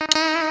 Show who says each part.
Speaker 1: you